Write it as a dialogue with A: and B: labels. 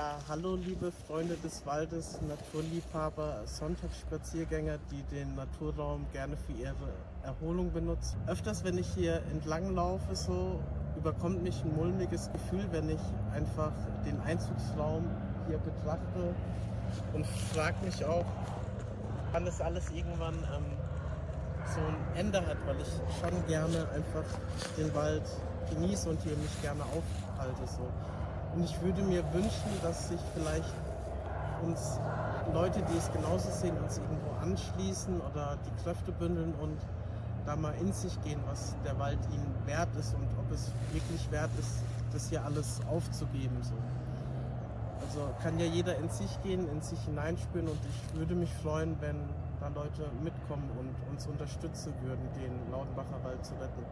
A: Ja, hallo liebe Freunde des Waldes, Naturliebhaber, Sonntagsspaziergänger, die den Naturraum gerne für ihre Erholung benutzen. Öfters, wenn ich hier entlang laufe, so überkommt mich ein mulmiges Gefühl, wenn ich einfach den Einzugsraum hier betrachte und frage mich auch, wann das alles irgendwann ähm, so ein Ende hat, weil ich schon gerne einfach den Wald genieße und hier mich gerne aufhalte. So. Und ich würde mir wünschen, dass sich vielleicht uns Leute, die es genauso sehen, uns irgendwo anschließen oder die Kräfte bündeln und da mal in sich gehen, was der Wald ihnen wert ist und ob es wirklich wert ist, das hier alles aufzugeben. So. Also kann ja jeder in sich gehen, in sich hineinspüren und ich würde mich freuen, wenn da Leute mitkommen und uns unterstützen würden, den Laudenbacher Wald zu retten.